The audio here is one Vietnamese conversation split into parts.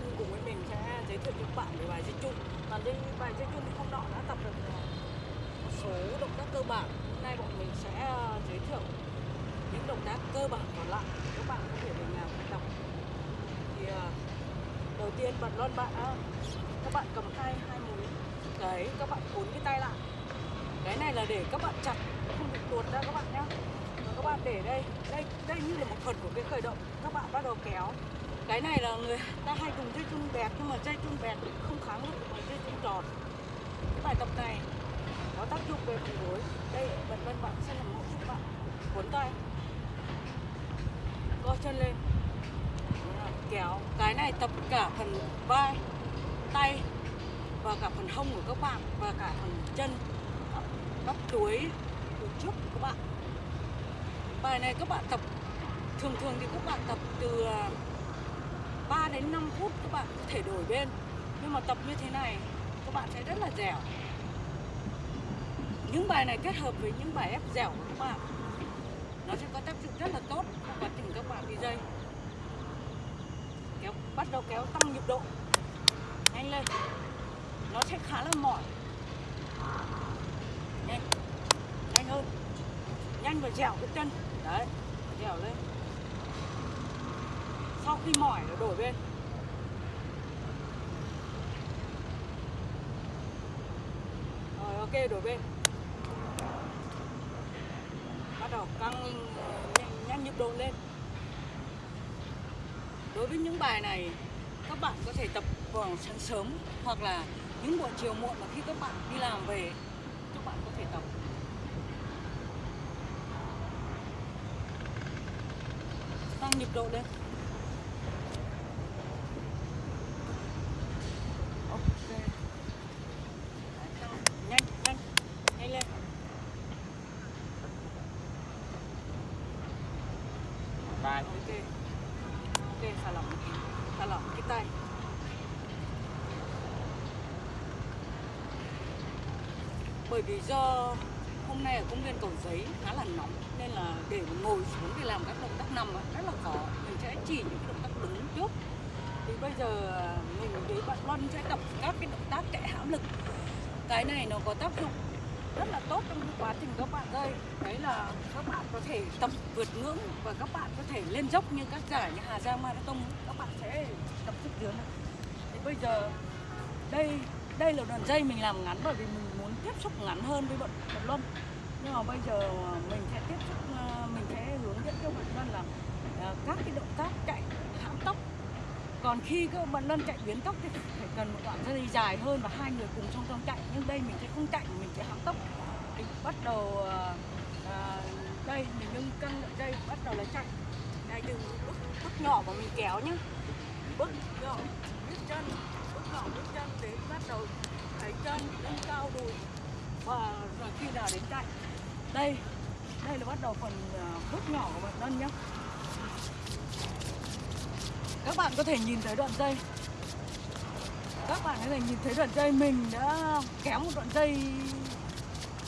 Luân cùng với mình sẽ giới thiệu cho các bạn về bài dây chung Và dây bài dây chung thì không đỏ đã tập được ờ, một số động tác cơ bản. Hôm nay bọn mình sẽ ờ, giới thiệu những động tác cơ bản còn lại. Các bạn có thể mình ờ, làm. và Thì đầu tiên bạn Luân bạn các bạn cầm hai hai múi. Đấy, các bạn cuốn cái tay lại. Cái này là để các bạn chặt, không bị tuột ra các bạn nhé các bạn để đây. Đây đây như là một phần của cái khởi động. Các bạn bắt đầu kéo cái này là người ta hay dùng dây chun bẹt, nhưng mà dây chun bẹt không kháng được với dây chun tròn. Cái bài tập này có tác dụng về phần gối đây bật lên bạn sẽ làm mẫu cho bạn. Cuốn tay. Co chân lên. Kéo. Cái này tập cả phần vai, tay và cả phần hông của các bạn và cả phần chân. Bắp chuối từ trước của các bạn. Bài này các bạn tập, thường thường thì các bạn tập từ à, đến 5 phút các bạn có thể đổi bên. Nhưng mà tập như thế này, các bạn sẽ rất là dẻo. Những bài này kết hợp với những bài ép dẻo của các bạn. Nó sẽ có tác dụng rất là tốt trong quá trình các bạn đi dây. Kéo, bắt đầu kéo tăng nhịp độ. Nhanh lên. Nó sẽ khá là mỏi. Nhanh. Nhanh hơn. Nhanh và dẻo cái chân. Đấy, dẻo lên. Sau khi mỏi nó đổi bên rồi ok đổi bên. Bắt đầu căng nhanh, nhanh nhịp độ lên. Đối với những bài này các bạn có thể tập vào sáng sớm hoặc là những buổi chiều muộn mà khi các bạn đi làm về các bạn có thể tập. Tăng nhịp độ lên ok Đấy, tăng. nhanh nhanh nhanh lên dài ok. Ok thả lỏng. Thả lỏng, cái tay. Bởi vì do hôm nay ở công viên cầu giấy khá là nóng, nên là để ngồi xuống để làm các động tác nằm rất là khó. Mình sẽ chỉ những cái động tác đứng trước. Thì bây giờ à, mình với bạn Loan sẽ tập các cái động tác chạy hãm lực. Cái này nó có tác dụng rất là tốt trong quá trình các bạn rơi đấy là các bạn có thể tập vượt ngưỡng và các bạn có thể lên dốc như các giải như Hà Giang Marathon. Các bạn sẽ tập sức dưới này. Thì bây giờ, đây đây là đoạn dây mình làm ngắn bởi vì mình muốn tiếp xúc ngắn hơn với bọn Bạch Luân. Nhưng mà bây giờ mình sẽ tiếp xúc ờ, mình sẽ hướng dẫn cho bạn Luân là ờ, các cái động tác chạy còn khi các bạn lân chạy biến tốc thì phải cần một đoạn dây dài hơn và hai người cùng song song chạy. Nhưng đây mình sẽ không chạy mình sẽ hãm tốc. Thì bắt đầu à, đây mình nâng cân đoạn dây bắt đầu là chạy. Đây từ bước, bước nhỏ mà mình kéo nhá. Bước nhỏ bước chân bước nhỏ bước chân đến bắt đầu thấy chân nâng cao đùi. Và rồi khi nào đến chạy? Đây đây là bắt đầu phần ờ, bước nhỏ của bạn lân nhé các bạn có thể nhìn thấy đoạn dây. Các bạn có thể nhìn thấy đoạn dây mình đã kéo một đoạn dây.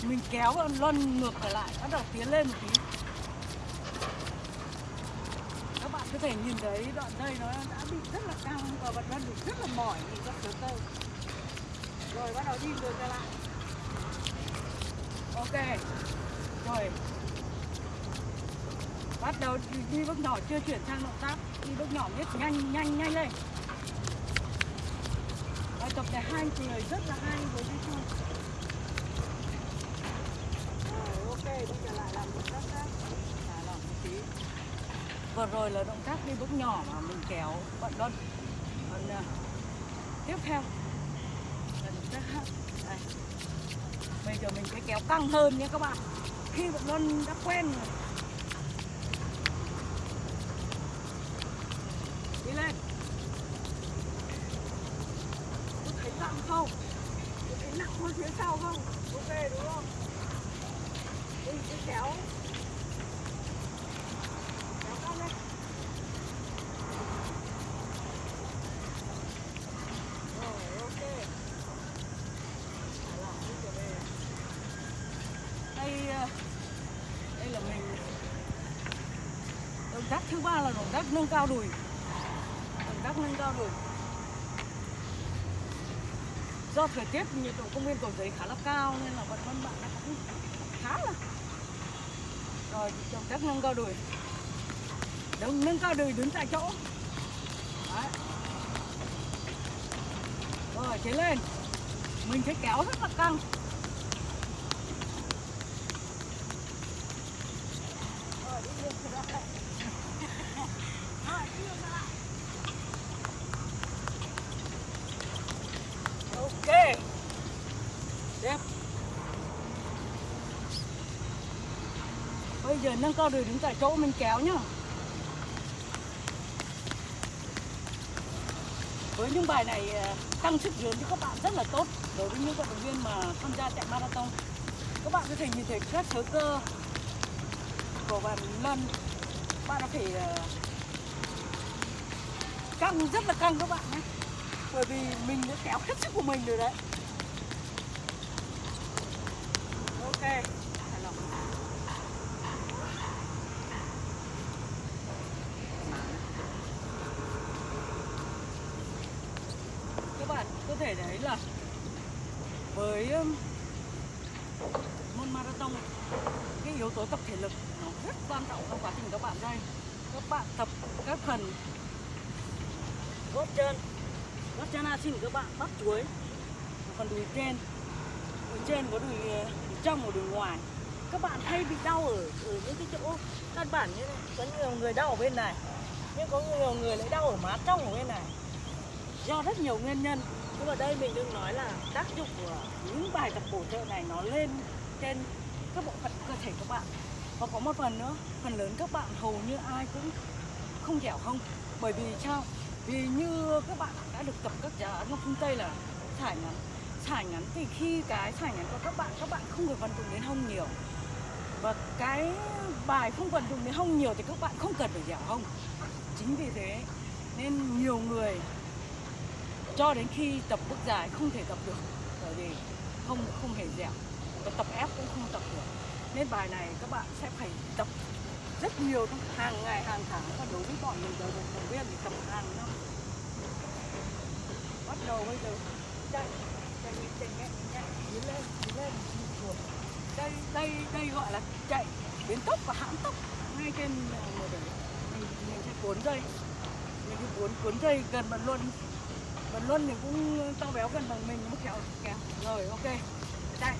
Mình kéo và luân ngược trở lại, bắt đầu tiến lên một tí. Các bạn có thể nhìn thấy đoạn dây nó đã bị rất là căng và vẫn luân bị rất là mỏi nhìn các thứ cây rồi, bắt đầu đi ngược trở lại. Ok. Rồi bắt đầu đi, đi bước nhỏ chưa chuyển sang động tác đi bước nhỏ biết nhanh nhanh nhanh lên. Bài tập này hai người rất là hay với đi chung rồi ok bây giờ lại làm động tác khác. Thả lỏng một tí. Vừa rồi là động tác đi bước nhỏ mà mình kéo bạn đơn còn uh, tiếp theo. Là động tác khác. Đây. Bây giờ mình sẽ kéo căng hơn nhé các bạn. Khi bạn đơn đã quen rồi đi lên có thấy nặng không? Cái nặng hơn phía sau không? Ok đúng không? Đi cứ kéo. Kéo căng lên. Rồi, ok. Thả lỏng đi, trở về. Đây ờ, đây là mình. Động tác thứ ba là động tác nâng cao đùi. Động tác nâng cao đùi do thời tiết nhiệt độ công viên cầu giấy khá là cao nên là vận vân bạn nó cũng khá là rồi động tác nâng cao đùi. Đúng, nâng cao đùi đứng tại chỗ. Đấy. rồi tiến lên. Mình sẽ kéo rất là căng Rồi, đi lên trở lại. Rồi, đi lên trở lại. ok đẹp bây giờ nâng cao đùi đứng tại chỗ mình kéo nhá. Với những bài này ờ, tăng sức dưỡng cho các bạn rất là tốt đối với những vận động viên mà tham gia chạy marathon. Các bạn có thể nhìn thấy các sớ cơ của bạn lân bạn đã thể ờ, căng, rất là căng các bạn nhé. Bởi vì mình đã kéo hết sức của mình rồi đấy. Ok hài lòng. các bạn có thể đấy là với môn marathon cái yếu tố tập thể lực nó rất quan trọng trong quá trình các bạn đây. Các bạn tập các phần gót chân. Gót chân xin các bạn bắt chuối còn đùi trên. Đùi trên có đùi, ờ, đùi trong và đùi ngoài. Các bạn hay bị đau ở, ở những cái chỗ căn bản như này. Có nhiều người đau ở bên này nhưng có nhiều người lại đau ở má trong ở bên này. Do rất nhiều nguyên nhân nhưng mà đây mình đừng nói là tác dụng của những bài tập bổ trợ này nó lên trên các bộ phận cơ thể các bạn. Và có một phần nữa, phần lớn các bạn hầu như ai cũng không dẻo không. Bởi vì sao? Vì như các bạn đã được tập các giá nó phương tây là thải ngắn. Thải ngắn thì khi cái thải ngắn của các bạn các bạn không phải vận dụng đến hông nhiều. Và cái bài không vận dụng đến hông nhiều thì các bạn không cần phải dẻo hông. Chính vì thế nên nhiều người cho đến khi tập bước dài không thể tập được, bởi vì không không hề dẻo. Và tập ép cũng không tập được. Nên bài này các bạn sẽ phải tập rất nhiều trong hàng ngày, hàng tháng. Và đối với bọn mình đời đồng viên thì tập hàng năm. Bắt đầu bây giờ, chạy chạy nhẹ chạy nhẹ nhẹ tiến lên tiến lên đây đây đây gọi là chạy biến tốc và hãm tốc. Ngay trên ờ, một đường mình mình sẽ cuốn dây. Mình cứ cuốn cuốn dây gần mặt luôn bần luân thì cũng to béo gần bằng mình, một kẹo kẹo. Rồi, ok. Đây